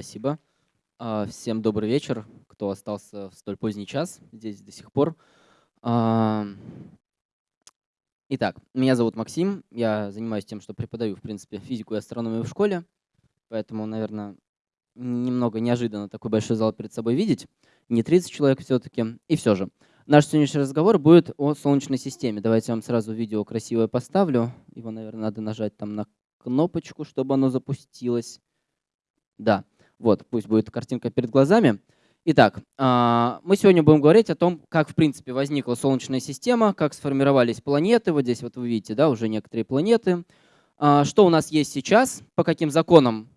Спасибо. А, всем добрый вечер, кто остался в столь поздний час здесь до сих пор. А, итак, меня зовут Максим, я занимаюсь тем, что преподаю, в принципе, физику и астрономию в школе, поэтому, наверное, немного неожиданно такой большой зал перед собой видеть. Не 30 человек все-таки. И все же, наш сегодняшний разговор будет о Солнечной системе. Давайте я вам сразу видео красивое поставлю. Его, наверное, надо нажать там на кнопочку, чтобы оно запустилось. Да. Вот, пусть будет картинка перед глазами. Итак, а, мы сегодня будем говорить о том, как в принципе возникла Солнечная система, как сформировались планеты. Вот здесь вот вы видите, да, уже некоторые планеты. А, что у нас есть сейчас, по каким законам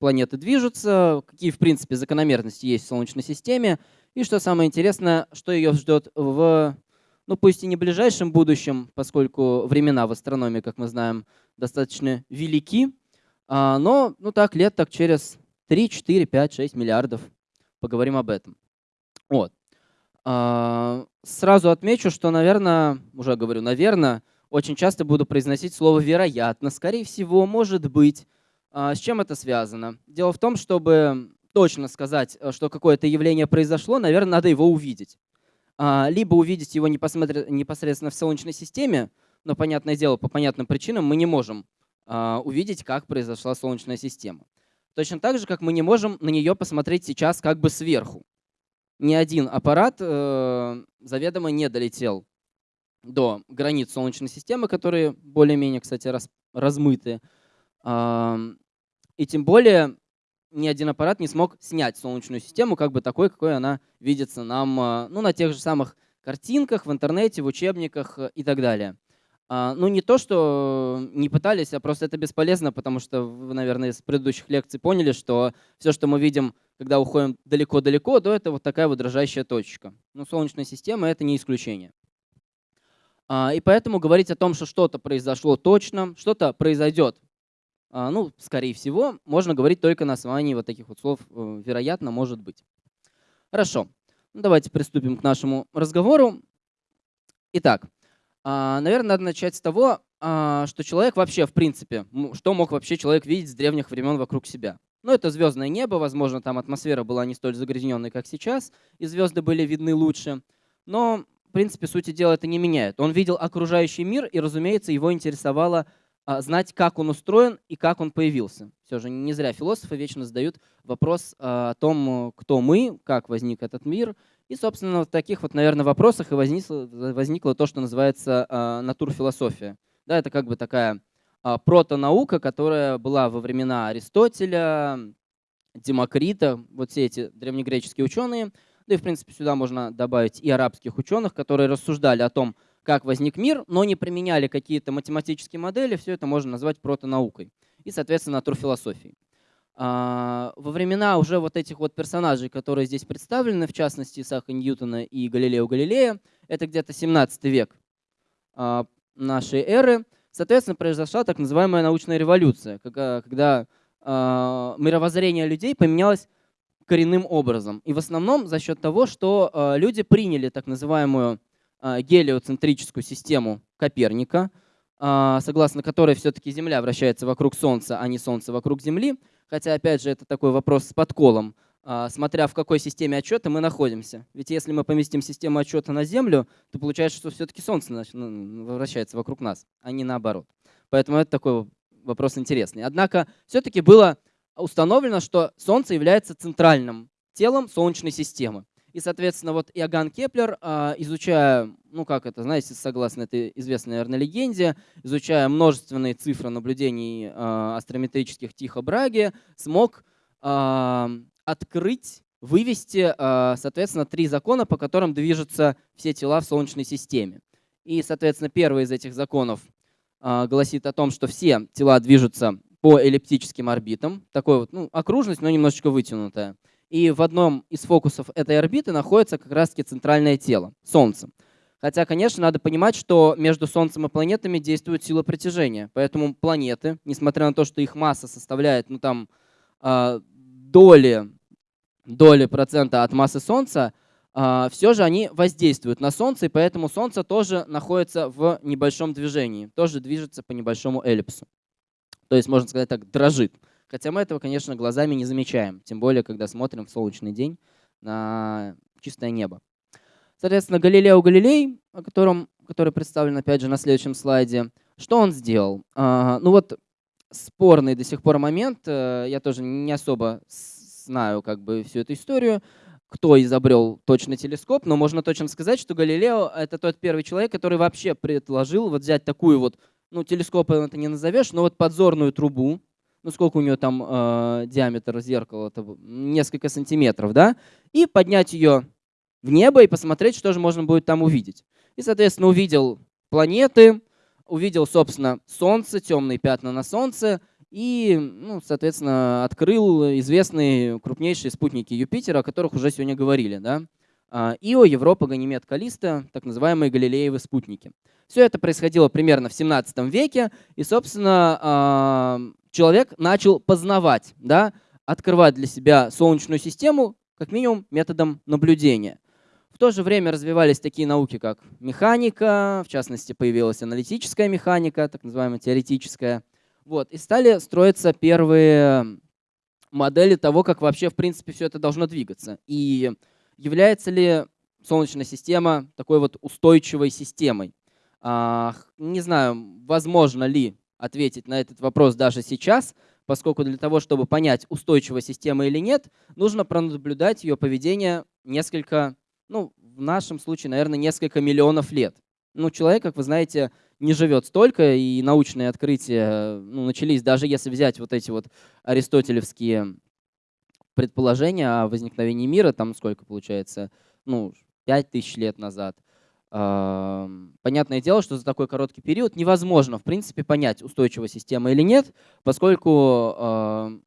планеты движутся, какие в принципе закономерности есть в Солнечной системе. И что самое интересное, что ее ждет в, ну пусть и не ближайшем будущем, поскольку времена в астрономии, как мы знаем, достаточно велики, а, но ну так лет так через 3, 4, 5, 6 миллиардов. Поговорим об этом. Вот. А, сразу отмечу, что, наверное, уже говорю, наверное, очень часто буду произносить слово «вероятно», «скорее всего», «может быть». А, с чем это связано? Дело в том, чтобы точно сказать, э, что какое-то явление произошло, наверное, надо его увидеть. А, либо увидеть его непосредственно в Солнечной системе, но, понятное дело, по понятным причинам мы не можем увидеть, как произошла Солнечная система. Точно так же, как мы не можем на нее посмотреть сейчас как бы сверху. Ни один аппарат э, заведомо не долетел до границ Солнечной системы, которые более-менее, кстати, раз, размыты. Э, и тем более ни один аппарат не смог снять Солнечную систему как бы такой, какой она видится нам э, ну, на тех же самых картинках, в интернете, в учебниках и так далее. А, ну, не то, что не пытались, а просто это бесполезно, потому что вы, наверное, из предыдущих лекций поняли, что все, что мы видим, когда уходим далеко-далеко, то это вот такая вот дрожащая точка. Но Солнечная система — это не исключение. А, и поэтому говорить о том, что что-то произошло точно, что-то произойдет, а, ну, скорее всего, можно говорить только на основании вот таких вот слов э, «вероятно», «может быть». Хорошо, ну, давайте приступим к нашему разговору. Итак, Наверное, надо начать с того, а, что человек вообще, в принципе, что мог вообще человек видеть с древних времен вокруг себя. Ну, это звездное небо, возможно, там атмосфера была не столь загрязненной, как сейчас, и звезды были видны лучше. Но, в принципе, сути дела это не меняет. Он видел окружающий мир, и, разумеется, его интересовало а, знать, как он устроен и как он появился. Все же не зря философы вечно задают вопрос о том, кто мы, как возник этот мир, и, собственно, в таких вот, наверное, вопросах и возникло, возникло то, что называется э, натурфилософия. Да, это как бы такая э, протонаука, которая была во времена Аристотеля, Демокрита, вот все эти древнегреческие ученые. Да и, в принципе, сюда можно добавить и арабских ученых, которые рассуждали о том, как возник мир, но не применяли какие-то математические модели. Все это можно назвать протонаукой и, соответственно, натурфилософией. А, во времена уже вот этих вот персонажей, которые здесь представлены, в частности Исаака Ньютона и Галилео Галилея, это где-то 17 век а, нашей эры, соответственно, произошла так называемая научная революция, когда, а, мировоззрение людей поменялось коренным образом. И в основном за счет того, что люди приняли так называемую гелиоцентрическую систему Коперника, согласно которой все-таки Земля вращается вокруг Солнца, а не Солнце вокруг Земли, Хотя, опять же, это такой вопрос с подколом, а, смотря в какой системе отсчета мы находимся. Ведь если мы поместим систему отсчета на Землю, то получается, что все-таки Солнце ну, вращается вокруг нас, а не наоборот. Поэтому это такой вопрос интересный. Однако все-таки было установлено, что Солнце является центральным телом Солнечной системы. И, соответственно, вот Иоганн Кеплер, а, изучая, ну как это, знаете, согласно этой известной, наверное, легенде, изучая множественные цифры наблюдений а, астрометрических Тихо Браги, смог а, открыть, вывести, соответственно, три закона, по которым движутся все тела в Солнечной системе. И, соответственно, первый из этих законов гласит о том, что все тела движутся по эллиптическим орбитам. Такой вот, ну, окружность, но немножечко вытянутая. И в одном из фокусов этой орбиты находится как раз-таки центральное тело — Солнце. Хотя, конечно, надо понимать, что между Солнцем и планетами действует сила притяжения. Поэтому планеты, несмотря на то, что их масса составляет ну, там, э, доли, доли процента от массы Солнца, э, все же они воздействуют на Солнце, и поэтому Солнце тоже находится в небольшом движении, тоже движется по небольшому эллипсу. То есть, можно сказать так, дрожит Хотя мы этого, конечно, глазами не замечаем, тем более, когда смотрим в солнечный день на чистое небо. Соответственно, Галилео Галилей, о котором, который представлен опять же на следующем слайде, что он сделал? А, ну вот спорный до сих пор момент, э, я тоже не особо знаю как бы всю эту историю, кто изобрел точно телескоп, но можно точно сказать, что Галилео — это тот первый человек, который вообще предложил вот взять такую вот, ну телескопом это не назовешь, но вот подзорную трубу, ну сколько у нее там э, диаметр зеркала, это несколько сантиметров, да, и поднять ее в небо и посмотреть, что же можно будет там увидеть. И, соответственно, увидел планеты, увидел, собственно, Солнце, темные пятна на Солнце, и, ну, соответственно, открыл известные крупнейшие спутники Юпитера, о которых уже сегодня говорили. Да? А, Ио, Европа, Ганимед, Калиста, так называемые Галилеевы спутники. Все это происходило примерно в 17 веке, и, собственно, а, человек начал познавать, да, открывать для себя Солнечную систему, как минимум, методом наблюдения. В то же время развивались такие науки, как механика, в частности, появилась аналитическая механика, так называемая теоретическая. Вот, и стали строиться первые модели того, как вообще, в принципе, все это должно двигаться. И является ли Солнечная система такой вот устойчивой системой? А, не знаю, возможно ли ответить на этот вопрос даже сейчас, поскольку для того, чтобы понять, устойчивая система или нет, нужно пронаблюдать ее поведение несколько ну, в нашем случае, наверное, несколько миллионов лет. Ну, человек, как вы знаете, не живет столько, и научные открытия ну, начались, даже если взять вот эти вот аристотелевские предположения о возникновении мира, там сколько получается, ну, 5000 лет назад. Понятное дело, что за такой короткий период невозможно, в принципе, понять, устойчивая система или нет, поскольку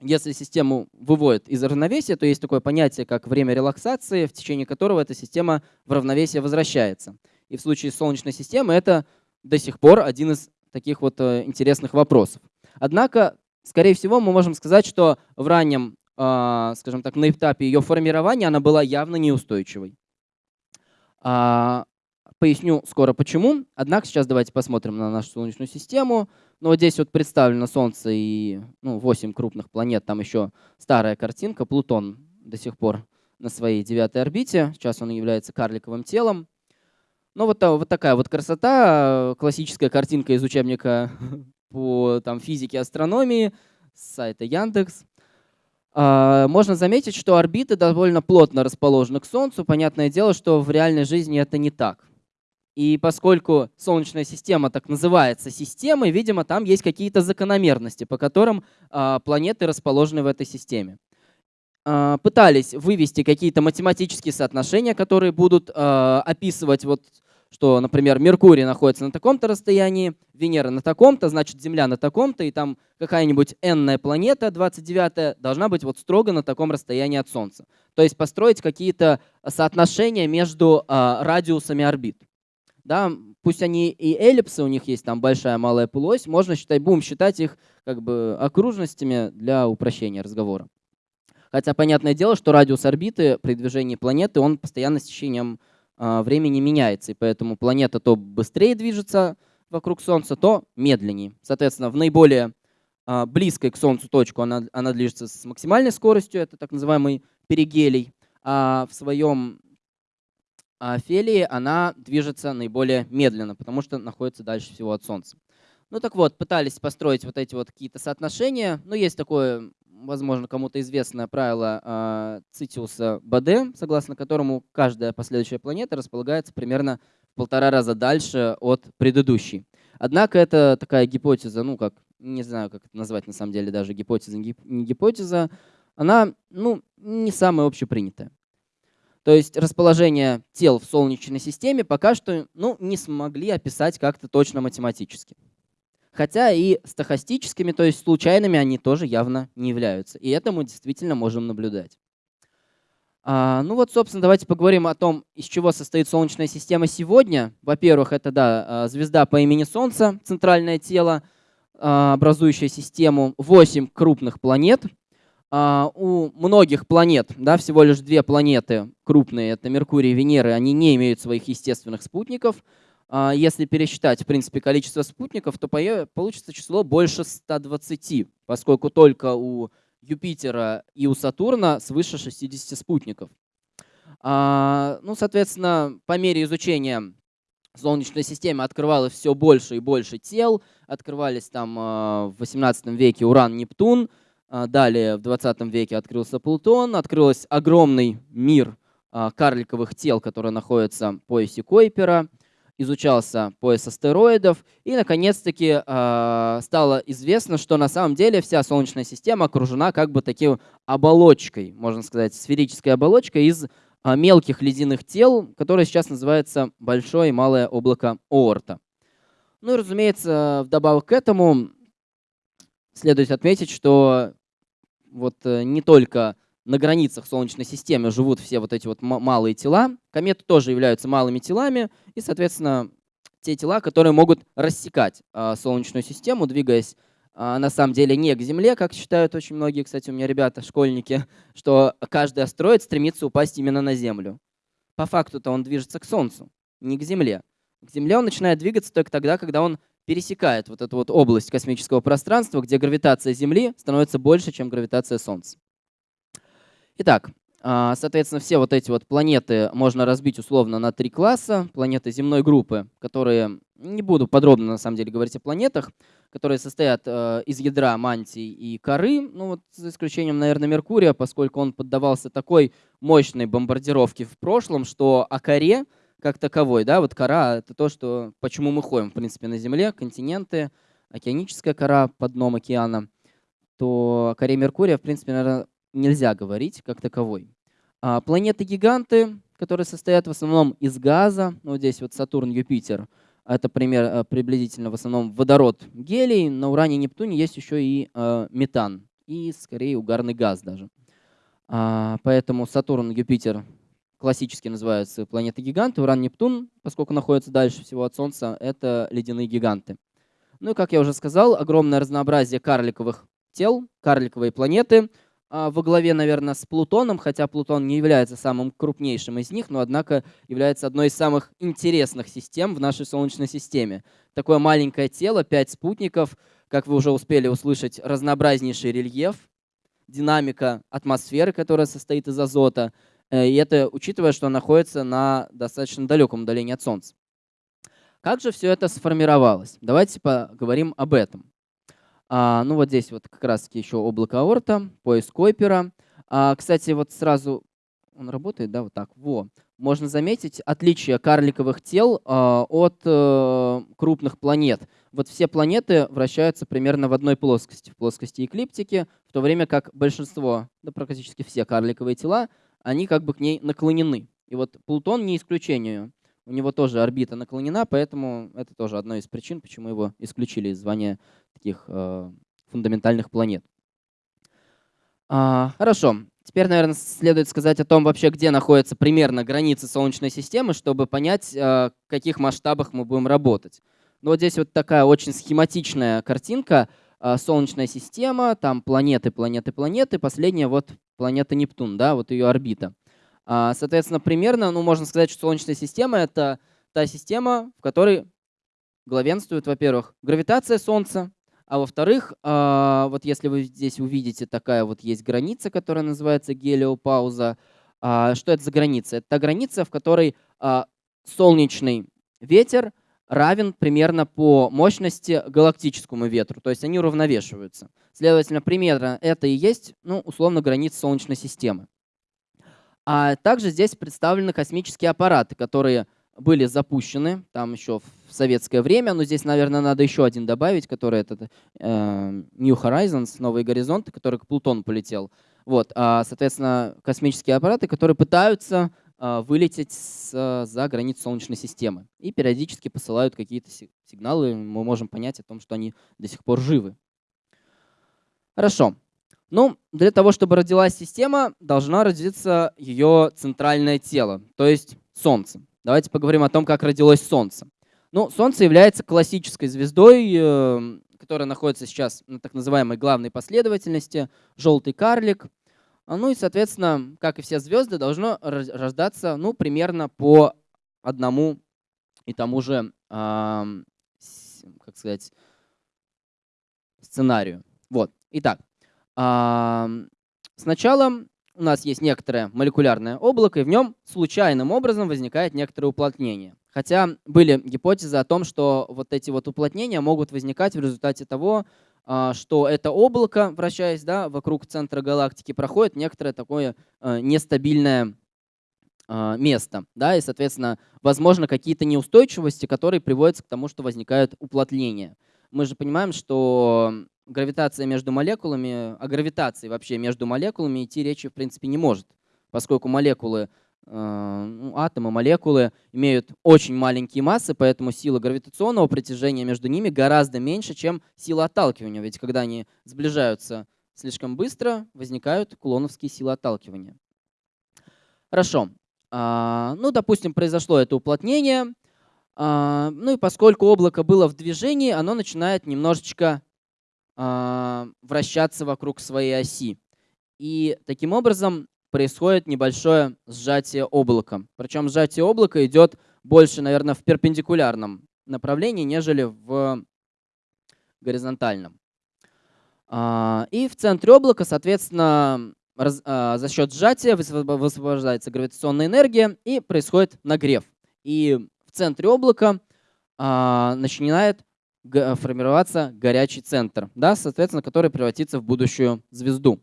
если систему выводит из равновесия, то есть такое понятие, как время релаксации, в течение которого эта система в равновесие возвращается. И в случае Солнечной системы это до сих пор один из таких вот э, интересных вопросов. Однако, скорее всего, мы можем сказать, что в раннем, а, скажем так, на этапе ее формирования она была явно неустойчивой. А, поясню скоро почему. Однако сейчас давайте посмотрим на нашу Солнечную систему. Ну, вот здесь вот представлено Солнце и ну, 8 крупных планет. Там еще старая картинка. Плутон до сих пор на своей девятой орбите. Сейчас он является карликовым телом. Ну, вот, вот такая вот красота. Классическая картинка из учебника по там, физике, астрономии с сайта Яндекс. А, можно заметить, что орбиты довольно плотно расположены к Солнцу. Понятное дело, что в реальной жизни это не так. И поскольку Солнечная система так называется системой, видимо, там есть какие-то закономерности, по которым э, планеты расположены в этой системе. Э, пытались вывести какие-то математические соотношения, которые будут описывать, вот, что, например, Меркурий находится на таком-то расстоянии, Венера на таком-то, значит, Земля на таком-то, и там какая-нибудь n планета, 29 должна быть вот строго на таком расстоянии от Солнца. То есть построить какие-то соотношения между э, радиусами орбит да, пусть они и эллипсы, у них есть там большая, малая полуось, можно считать, будем считать их как бы окружностями для упрощения разговора. Хотя понятное дело, что радиус орбиты при движении планеты, он постоянно с течением э, времени меняется, и поэтому планета то быстрее движется вокруг Солнца, то медленнее. Соответственно, в наиболее э, близкой к Солнцу точку она, она движется с максимальной скоростью, это так называемый перигелий, а в своем а Фелии она движется наиболее медленно, потому что находится дальше всего от Солнца. Ну так вот, пытались построить вот эти вот какие-то соотношения. Ну, есть такое, возможно, кому-то известное правило э, Цитиуса Баде, согласно которому каждая последующая планета располагается примерно в полтора раза дальше от предыдущей. Однако это такая гипотеза, ну как, не знаю, как это назвать на самом деле, даже гипотеза, не гипотеза, она ну, не самая общепринятая. То есть расположение тел в Солнечной системе пока что ну, не смогли описать как-то точно математически. Хотя и стохастическими, то есть случайными, они тоже явно не являются. И это мы действительно можем наблюдать. А, ну вот, собственно, давайте поговорим о том, из чего состоит Солнечная система сегодня. Во-первых, это да, а, звезда по имени Солнце, центральное тело, а, образующее систему, 8 крупных планет – а, у многих планет, да, всего лишь две планеты крупные, это Меркурий и Венера, они не имеют своих естественных спутников. А, если пересчитать, в принципе, количество спутников, то получится число больше 120, поскольку только у Юпитера и у Сатурна свыше 60 спутников. А, ну, соответственно, по мере изучения Солнечной системы открывалось все больше и больше тел. Открывались там а, в 18 веке Уран, Нептун. Далее в 20 веке открылся Плутон. Открылся огромный мир карликовых тел, которые находятся в поясе Койпера изучался пояс астероидов, и наконец-таки э, стало известно, что на самом деле вся Солнечная система окружена как бы таким оболочкой, можно сказать, сферической оболочкой из э, мелких ледяных тел, которое сейчас называется Большое и Малое облако Оорта. Ну и, разумеется, вдобавок к этому следует отметить, что вот э, не только на границах Солнечной системы живут все вот эти вот малые тела. Кометы тоже являются малыми телами, и, соответственно, те тела, которые могут рассекать а, Солнечную систему, двигаясь а, на самом деле не к Земле, как считают очень многие, кстати, у меня ребята, школьники, что каждый астероид стремится упасть именно на Землю. По факту-то он движется к Солнцу, не к Земле. К Земле он начинает двигаться только тогда, когда он пересекает вот эту вот область космического пространства, где гравитация Земли становится больше, чем гравитация Солнца. Итак, а, соответственно, все вот эти вот планеты можно разбить условно на три класса. Планеты земной группы, которые, не буду подробно на самом деле говорить о планетах, которые состоят э, из ядра, мантии и коры, ну вот за исключением, наверное, Меркурия, поскольку он поддавался такой мощной бомбардировке в прошлом, что о коре как таковой, да, вот кора — это то, что, почему мы ходим, в принципе, на Земле, континенты, океаническая кора под дном океана, то коре Меркурия, в принципе, наверное, нельзя говорить как таковой. А планеты-гиганты, которые состоят в основном из газа, ну, здесь вот Сатурн, Юпитер, это пример э, приблизительно в основном водород, гелий, на Уране и Нептуне есть еще и э, метан, и скорее угарный газ даже. А, поэтому Сатурн, Юпитер классически называются планеты-гиганты, Уран, Нептун, поскольку находятся дальше всего от Солнца, это ледяные гиганты. Ну и, как я уже сказал, огромное разнообразие карликовых тел, карликовые планеты – во главе, наверное, с Плутоном, хотя Плутон не является самым крупнейшим из них, но, однако, является одной из самых интересных систем в нашей Солнечной системе. Такое маленькое тело, пять спутников, как вы уже успели услышать, разнообразнейший рельеф, динамика атмосферы, которая состоит из азота, э, и это учитывая, что находится на достаточно далеком удалении от Солнца. Как же все это сформировалось? Давайте поговорим об этом. А, ну вот здесь вот как раз еще облако аорта, поиск Койпера. А, кстати, вот сразу он работает, да, вот так. Во. Можно заметить отличие карликовых тел а, от а, крупных планет. Вот все планеты вращаются примерно в одной плоскости, в плоскости эклиптики, в то время как большинство, да практически все карликовые тела, они как бы к ней наклонены. И вот Плутон не исключение. У него тоже орбита наклонена, поэтому это тоже одна из причин, почему его исключили из звания таких э, фундаментальных планет. А, хорошо. Теперь, наверное, следует сказать о том, вообще, где находятся примерно границы Солнечной системы, чтобы понять, э, в каких масштабах мы будем работать. Ну, вот здесь вот такая очень схематичная картинка. Э, Солнечная система, там планеты, планеты, планеты. Последняя вот планета Нептун, да, вот ее орбита. А, соответственно, примерно, ну, можно сказать, что Солнечная система — это та система, в которой главенствует, во-первых, гравитация Солнца, а во-вторых, а, вот если вы здесь увидите, такая вот есть граница, которая называется гелиопауза. А, что это за граница? Это та граница, в которой солнечный ветер равен примерно по мощности галактическому ветру, то есть они уравновешиваются. Следовательно, примерно это и есть, ну, условно, граница Солнечной системы. А также здесь представлены космические аппараты, которые были запущены там еще в советское время, но здесь, наверное, надо еще один добавить, который это э, New Horizons, новые горизонты, который к Плутону полетел. Вот, а, соответственно, космические аппараты, которые пытаются э, вылететь с, за границу Солнечной системы и периодически посылают какие-то сигналы, мы можем понять о том, что они до сих пор живы. Хорошо. Ну, для того, чтобы родилась система, должна родиться ее центральное тело, то есть Солнце. Давайте поговорим о том, как родилось Солнце. Ну, Солнце является классической звездой, э, которая находится сейчас на так называемой главной последовательности, желтый карлик. А, ну и, соответственно, как и все звезды, должно рождаться ну, примерно по одному и тому же как сказать, сценарию. Вот. Итак, сначала у нас есть некоторое молекулярное облако, и в нем случайным образом возникает некоторое уплотнение. Хотя были гипотезы о том, что вот эти вот уплотнения могут возникать в результате того, а, что это облако, вращаясь да, вокруг центра галактики, проходит некоторое такое а, нестабильное а, место. Да, и, соответственно, возможно, какие-то неустойчивости, которые приводят к тому, что возникают уплотнения. Мы же понимаем, что гравитация между молекулами, о гравитации вообще между молекулами идти речи в принципе не может, поскольку молекулы, э, атомы, молекулы имеют очень маленькие массы, поэтому сила гравитационного притяжения между ними гораздо меньше, чем сила отталкивания. Ведь когда они сближаются слишком быстро, возникают кулоновские силы отталкивания. Хорошо. А, ну, допустим, произошло это уплотнение. А, ну и поскольку облако было в движении, оно начинает немножечко вращаться вокруг своей оси. И таким образом происходит небольшое сжатие облака. Причем сжатие облака идет больше, наверное, в перпендикулярном направлении, нежели в горизонтальном. А, и в центре облака, соответственно, а, за счет сжатия высвобождается гравитационная энергия и происходит нагрев. И в центре облака начинает формироваться горячий центр, да, соответственно, который превратится в будущую звезду.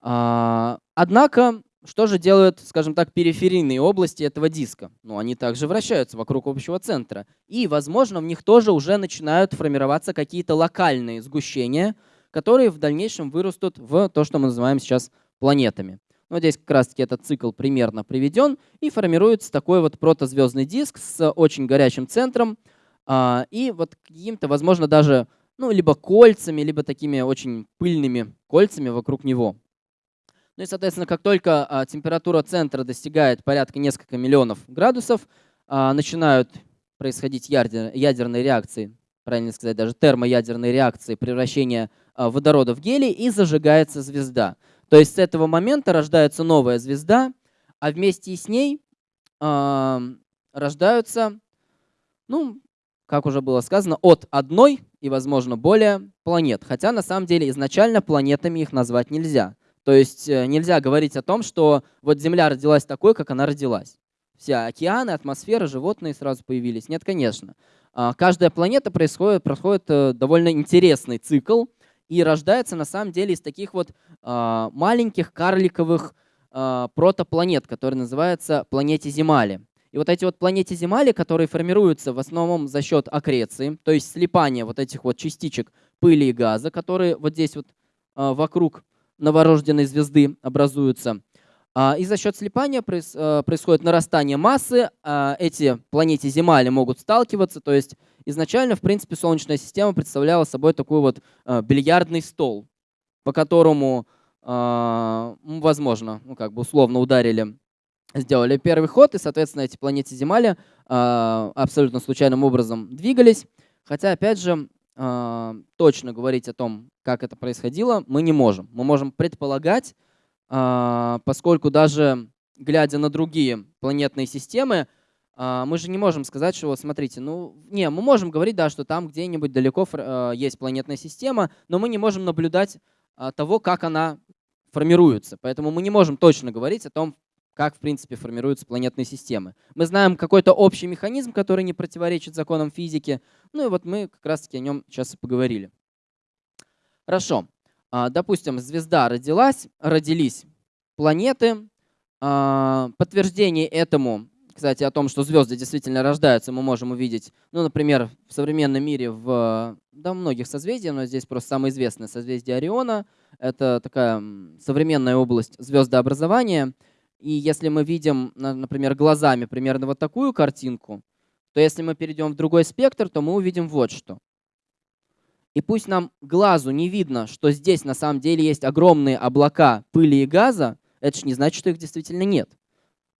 А, однако, что же делают, скажем так, периферийные области этого диска? Ну, они также вращаются вокруг общего центра. И, возможно, в них тоже уже начинают формироваться какие-то локальные сгущения, которые в дальнейшем вырастут в то, что мы называем сейчас планетами. Вот здесь как раз-таки этот цикл примерно приведен, и формируется такой вот протозвездный диск с очень горячим центром, и вот каким-то, возможно, даже ну, либо кольцами, либо такими очень пыльными кольцами вокруг него. Ну и, соответственно, как только а, температура центра достигает порядка несколько миллионов градусов, а, начинают происходить ядерные реакции, правильно сказать, даже термоядерные реакции превращения водорода в гелий, и зажигается звезда. То есть с этого момента рождается новая звезда, а вместе с ней рождаются ну, как уже было сказано, от одной и, возможно, более планет. Хотя на самом деле изначально планетами их назвать нельзя. То есть э, нельзя говорить о том, что вот Земля родилась такой, как она родилась. Все океаны, атмосфера, животные сразу появились. Нет, конечно. А, каждая планета происходит, проходит э, довольно интересный цикл и рождается на самом деле из таких вот а, маленьких карликовых а, протопланет, которые называются планете Земали. И вот эти вот планеты Земали, которые формируются в основном за счет аккреции, то есть слипания вот этих вот частичек пыли и газа, которые вот здесь вот а, вокруг новорожденной звезды образуются. А, и за счет слипания а, происходит нарастание массы. Эти планеты Земали могут сталкиваться. То есть изначально, в принципе, Солнечная система представляла собой такой вот бильярдный стол, по которому, возможно, ну, как бы условно ударили сделали первый ход, и, соответственно, эти планеты Земали э, абсолютно случайным образом двигались. Хотя, опять же, э, точно говорить о том, как это происходило, мы не можем. Мы можем предполагать, э, поскольку даже глядя на другие планетные системы, мы же не можем сказать, что, вот смотрите, ну, не, мы можем говорить, да, что там где-нибудь далеко есть планетная система, но мы не можем наблюдать того, как она формируется. Поэтому мы не можем точно говорить о том, как, в принципе, формируются планетные системы. Мы знаем какой-то общий механизм, который не противоречит законам физики. Ну и вот мы как раз-таки о нем сейчас и поговорили. Хорошо. А, допустим, звезда родилась, родились планеты. А, подтверждение этому, кстати, о том, что звезды действительно рождаются, мы можем увидеть, ну, например, в современном мире в да, многих созвездий, но здесь просто самое известное созвездие Ориона. Это такая современная область звездообразования – и если мы видим, например, глазами примерно вот такую картинку, то если мы перейдем в другой спектр, то мы увидим вот что. И пусть нам глазу не видно, что здесь на самом деле есть огромные облака пыли и газа, это же не значит, что их действительно нет.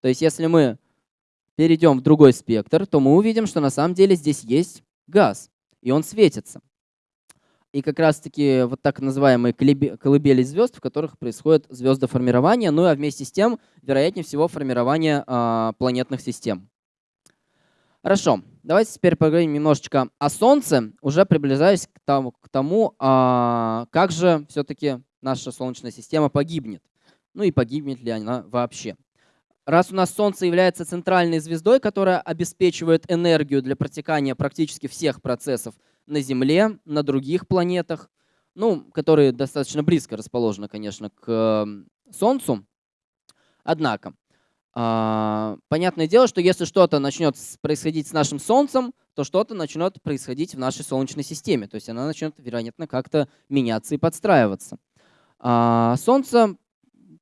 То есть если мы перейдем в другой спектр, то мы увидим, что на самом деле здесь есть газ, и он светится и как раз-таки вот так называемые колыбели звезд, в которых происходит звездоформирование, ну а вместе с тем, вероятнее всего, формирование а, планетных систем. Хорошо, давайте теперь поговорим немножечко о Солнце, уже приближаясь к тому, к тому а, как же все-таки наша Солнечная система погибнет. Ну и погибнет ли она вообще. Раз у нас Солнце является центральной звездой, которая обеспечивает энергию для протекания практически всех процессов на Земле, на других планетах, ну, которые достаточно близко расположены, конечно, к Солнцу. Однако, а, понятное дело, что если что-то начнет происходить с нашим Солнцем, то что-то начнет происходить в нашей Солнечной системе. То есть она начнет, вероятно, как-то меняться и подстраиваться. А, Солнце,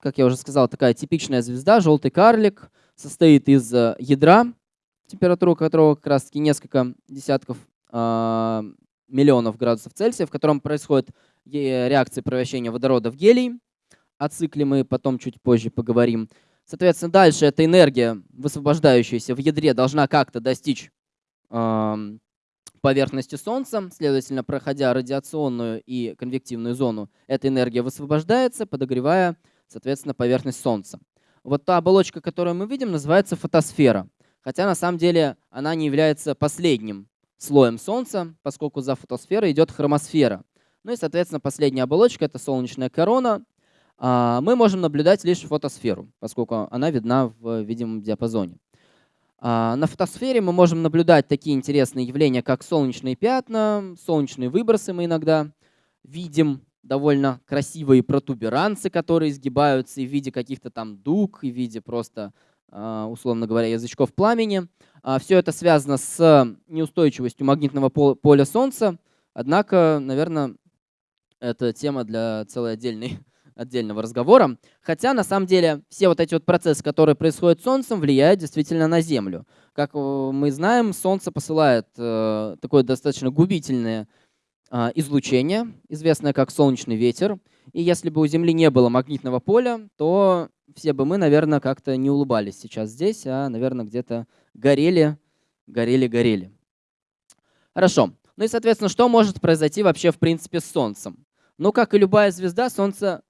как я уже сказал, такая типичная звезда, желтый карлик, состоит из э, ядра, температура которого как раз-таки несколько десятков миллионов градусов Цельсия, в котором происходит реакция превращения водорода в гелий. О цикле мы потом чуть позже поговорим. Соответственно, дальше эта энергия, высвобождающаяся в ядре, должна как-то достичь э, поверхности Солнца. Следовательно, проходя радиационную и конвективную зону, эта энергия высвобождается, подогревая, соответственно, поверхность Солнца. Вот та оболочка, которую мы видим, называется фотосфера. Хотя на самом деле она не является последним слоем Солнца, поскольку за фотосферой идет хромосфера. Ну и, соответственно, последняя оболочка — это солнечная корона, а, мы можем наблюдать лишь фотосферу, поскольку она видна в видимом диапазоне. А, на фотосфере мы можем наблюдать такие интересные явления, как солнечные пятна, солнечные выбросы мы иногда видим, довольно красивые протуберанцы, которые изгибаются и в виде каких-то там дуг, и в виде просто, условно говоря, язычков пламени. Все это связано с неустойчивостью магнитного поля Солнца, однако, наверное, это тема для целой отдельной отдельного разговора. Хотя, на самом деле, все вот эти вот процессы, которые происходят с Солнцем, влияют действительно на Землю. Как э, мы знаем, Солнце посылает э, такое достаточно губительное э, излучение, известное как солнечный ветер. И если бы у Земли не было магнитного поля, то все бы мы, наверное, как-то не улыбались сейчас здесь, а, наверное, где-то горели, горели, горели. Хорошо. Ну и, соответственно, что может произойти вообще, в принципе, с Солнцем? Ну, как и любая звезда, Солнце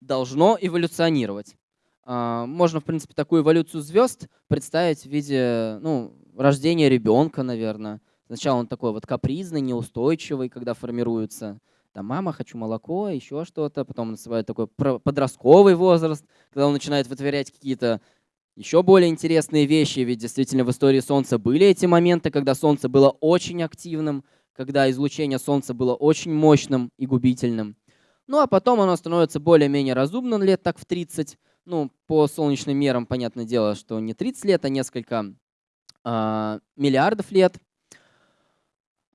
должно эволюционировать. А, можно, в принципе, такую эволюцию звезд представить в виде ну, рождения ребенка, наверное. Сначала он такой вот капризный, неустойчивый, когда формируется. Там, мама, хочу молоко, еще что-то. Потом он наступает такой подростковый возраст, когда он начинает вытворять какие-то еще более интересные вещи. Ведь действительно в истории Солнца были эти моменты, когда Солнце было очень активным, когда излучение Солнца было очень мощным и губительным. Ну а потом оно становится более-менее разумным лет так в 30. Ну, по солнечным мерам, понятное дело, что не 30 лет, а несколько э, миллиардов лет.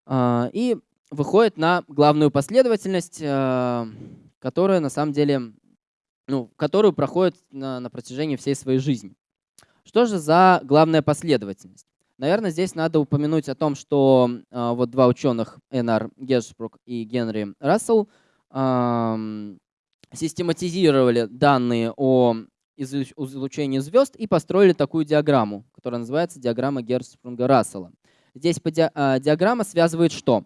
Э, и выходит на главную последовательность, э, которая на самом деле, ну, которую проходит на, на протяжении всей своей жизни. Что же за главная последовательность? Наверное, здесь надо упомянуть о том, что э, вот два ученых, Энар Гершбрук и Генри Рассел, систематизировали данные о излучении звезд и построили такую диаграмму, которая называется диаграмма Герцспрунга-Рассела. Здесь а, диаграмма связывает что?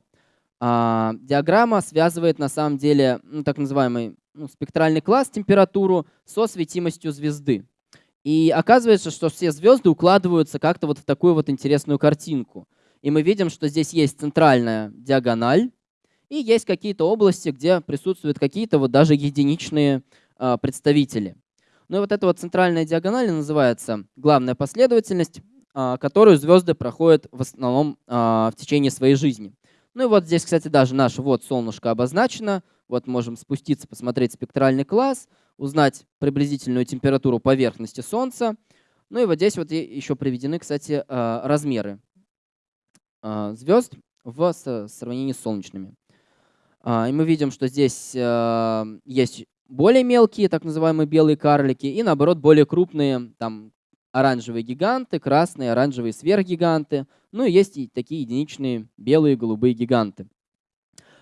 А, диаграмма связывает на самом деле ну, так называемый ну, спектральный класс, температуру со светимостью звезды. И оказывается, что все звезды укладываются как-то вот в такую вот интересную картинку. И мы видим, что здесь есть центральная диагональ, и есть какие-то области, где присутствуют какие-то вот даже единичные а, представители. Ну и вот эта вот центральная диагональ называется главная последовательность, а, которую звезды проходят в основном а, в течение своей жизни. Ну и вот здесь, кстати, даже наше вот солнышко обозначено. Вот можем спуститься, посмотреть спектральный класс, узнать приблизительную температуру поверхности Солнца. Ну и вот здесь вот еще приведены, кстати, размеры звезд в сравнении с солнечными. А, и мы видим, что здесь а, есть более мелкие, так называемые белые карлики, и наоборот более крупные, там оранжевые гиганты, красные, оранжевые сверхгиганты. Ну и есть и такие единичные белые, голубые гиганты.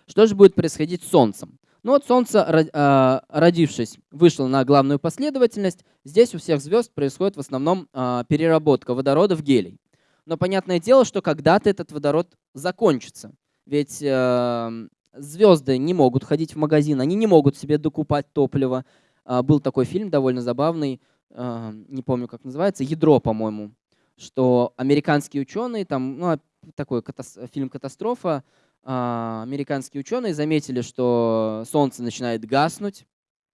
Что же будет происходить с Солнцем? Ну вот Солнце, а, родившись, вышло на главную последовательность. Здесь у всех звезд происходит в основном переработка водорода в гелий. Но понятное дело, что когда-то этот водород закончится. Ведь звезды не могут ходить в магазин, они не могут себе докупать топливо. А, был такой фильм довольно забавный, а, не помню, как называется, «Ядро», по-моему. что американские ученые, там, ну, такой катас фильм «Катастрофа», а, американские ученые заметили, что Солнце начинает гаснуть,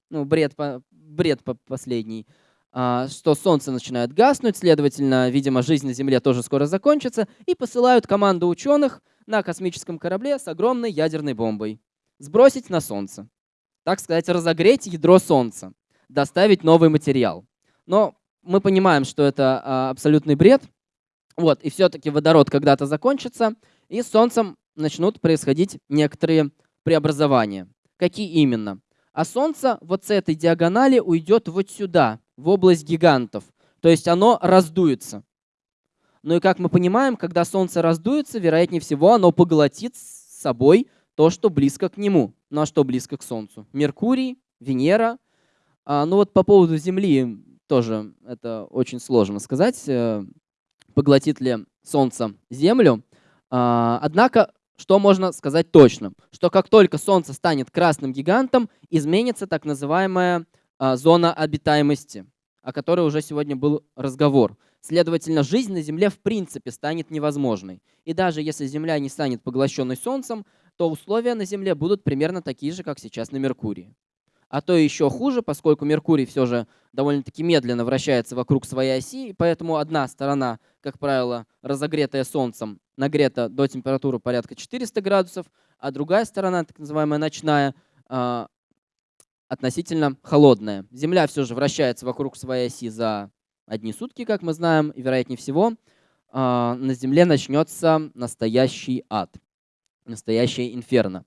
ну, бред, бред последний, а, что Солнце начинает гаснуть, следовательно, видимо, жизнь на Земле тоже скоро закончится, и посылают команду ученых на космическом корабле с огромной ядерной бомбой. Сбросить на Солнце. Так сказать, разогреть ядро Солнца, доставить новый материал. Но мы понимаем, что это а, абсолютный бред. Вот, и все-таки водород когда-то закончится, и с Солнцем начнут происходить некоторые преобразования. Какие именно? А Солнце вот с этой диагонали уйдет вот сюда, в область гигантов. То есть оно раздуется. Ну и как мы понимаем, когда Солнце раздуется, вероятнее всего, оно поглотит с собой то, что близко к нему. Ну а что близко к Солнцу? Меркурий, Венера. А, ну вот по поводу Земли тоже это очень сложно сказать, э, поглотит ли Солнце Землю. А, однако, что можно сказать точно? Что как только Солнце станет красным гигантом, изменится так называемая а, зона обитаемости, о которой уже сегодня был разговор. Следовательно, жизнь на Земле в принципе станет невозможной. И даже если Земля не станет поглощенной Солнцем, то условия на Земле будут примерно такие же, как сейчас на Меркурии. А то еще хуже, поскольку Меркурий все же довольно-таки медленно вращается вокруг своей оси, и поэтому одна сторона, как правило, разогретая Солнцем, нагрета до температуры порядка 400 градусов, а другая сторона, так называемая ночная, а, относительно холодная. Земля все же вращается вокруг своей оси за одни сутки, как мы знаем, и вероятнее всего а, на Земле начнется настоящий ад, настоящее инферно.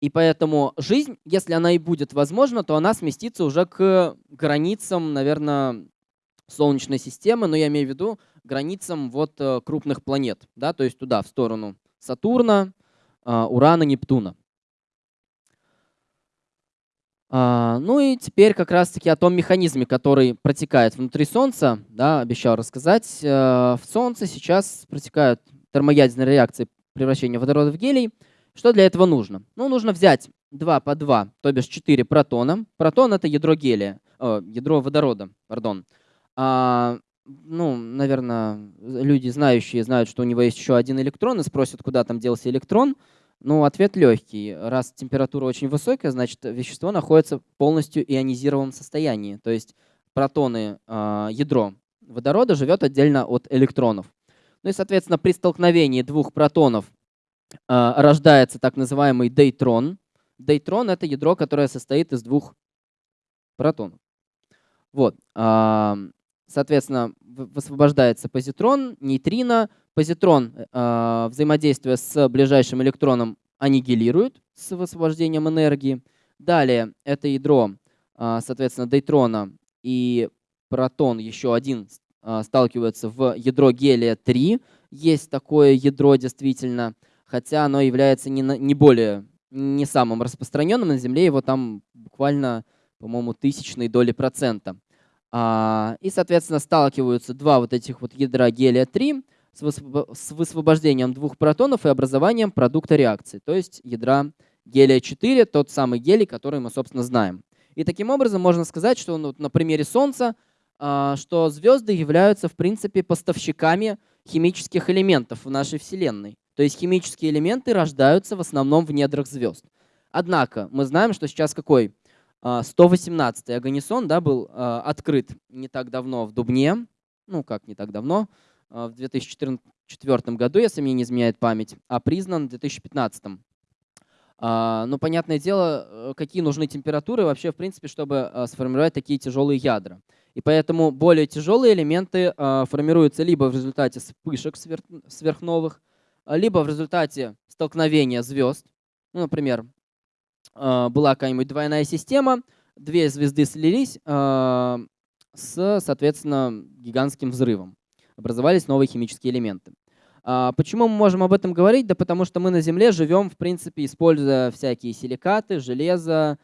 И поэтому жизнь, если она и будет возможна, то она сместится уже к границам, наверное, Солнечной системы, но я имею в виду границам вот э, крупных планет, да, то есть туда, в сторону Сатурна, а, Урана, Нептуна. А, ну и теперь как раз-таки о том механизме, который протекает внутри Солнца, да, обещал рассказать. Э, в Солнце сейчас протекают термоядерные реакции превращения водорода в гелий. Что для этого нужно? Ну, нужно взять 2 по 2, то бишь 4 протона. Протон — это ядро гелия, о, ядро водорода, пардон. А, ну, наверное, люди знающие знают, что у него есть еще один электрон и спросят, куда там делся электрон. Ну, ответ легкий. Раз температура очень высокая, значит, вещество находится в полностью ионизированном состоянии. То есть протоны, э, ядро водорода живет отдельно от электронов. Ну и, соответственно, при столкновении двух протонов э, рождается так называемый дейтрон. Дейтрон — это ядро, которое состоит из двух протонов. Вот. Соответственно, высвобождается позитрон, нейтрино. Позитрон, э, взаимодействуя с ближайшим электроном, аннигилирует с высвобождением энергии. Далее это ядро, соответственно, дейтрона и протон еще один сталкиваются в ядро гелия-3. Есть такое ядро действительно, хотя оно является не, не более, не самым распространенным на Земле, его там буквально, по-моему, тысячной доли процента. А, и, соответственно, сталкиваются два вот этих вот ядра гелия-3 с высвобождением двух протонов и образованием продукта реакции, то есть ядра гелия-4, тот самый гелий, который мы, собственно, знаем. И таким образом можно сказать, что ну, на примере Солнца, а, что звезды являются, в принципе, поставщиками химических элементов в нашей Вселенной. То есть химические элементы рождаются в основном в недрах звезд. Однако мы знаем, что сейчас какой 118-й а, Аганисон да, был а, открыт не так давно в Дубне, ну как не так давно, а, в 2004 году, если мне не изменяет память, а признан в 2015. Но понятное дело, э, какие нужны температуры вообще, в принципе, чтобы сформировать такие тяжелые ядра. И поэтому более тяжелые элементы формируются либо в результате вспышек сверхновых, либо в результате столкновения звезд. Ну, например, а, была какая-нибудь двойная система, две звезды слились а, с, соответственно, гигантским взрывом. Образовались новые химические элементы. А, почему мы можем об этом говорить? Да потому что мы на Земле живем, в принципе, используя всякие силикаты, железо,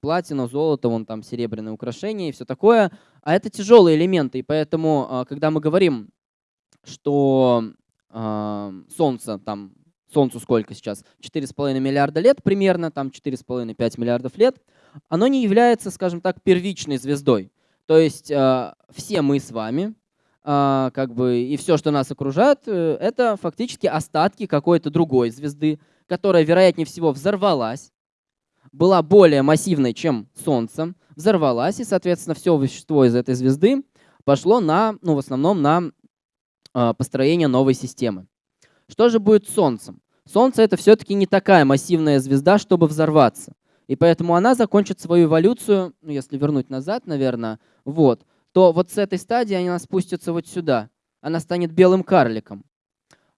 платину, золото, вон там серебряные украшения и все такое. А это тяжелые элементы, и поэтому, когда мы говорим, что Солнце там Солнцу сколько сейчас? 4,5 миллиарда лет примерно, там 4,5-5 миллиардов лет. Оно не является, скажем так, первичной звездой. То есть э, все мы с вами а, как бы и все, что нас окружает, э, это фактически остатки какой-то другой звезды, которая, вероятнее всего, взорвалась, была более массивной, чем Солнце, взорвалась, и, соответственно, все вещество из этой звезды пошло на, ну, в основном на э, построение новой системы. Что же будет с Солнцем? Солнце это все-таки не такая массивная звезда, чтобы взорваться. И поэтому она закончит свою эволюцию, ну, если вернуть назад, наверное, вот, то вот с этой стадии она спустится вот сюда. Она станет белым карликом,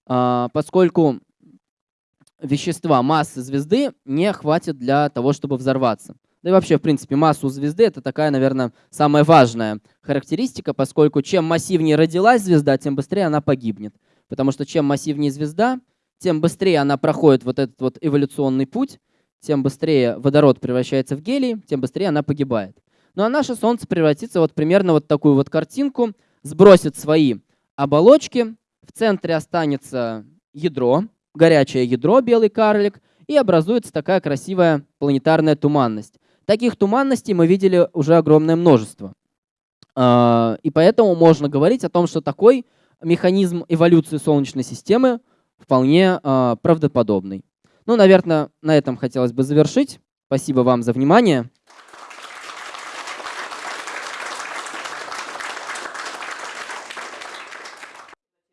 а, поскольку вещества массы звезды не хватит для того, чтобы взорваться. Да и вообще, в принципе, массу звезды — это такая, наверное, самая важная характеристика, поскольку чем массивнее родилась звезда, тем быстрее она погибнет. Потому что чем массивнее звезда, тем быстрее она проходит вот этот вот эволюционный путь, тем быстрее водород превращается в гелий, тем быстрее она погибает. Ну а наше Солнце превратится вот примерно вот такую вот картинку, сбросит свои оболочки, в центре останется ядро, горячее ядро, белый карлик, и образуется такая красивая планетарная туманность. Таких туманностей мы видели уже огромное множество. А, и поэтому можно говорить о том, что такой механизм эволюции Солнечной системы вполне а, правдоподобный. Ну, наверное, на этом хотелось бы завершить. Спасибо вам за внимание.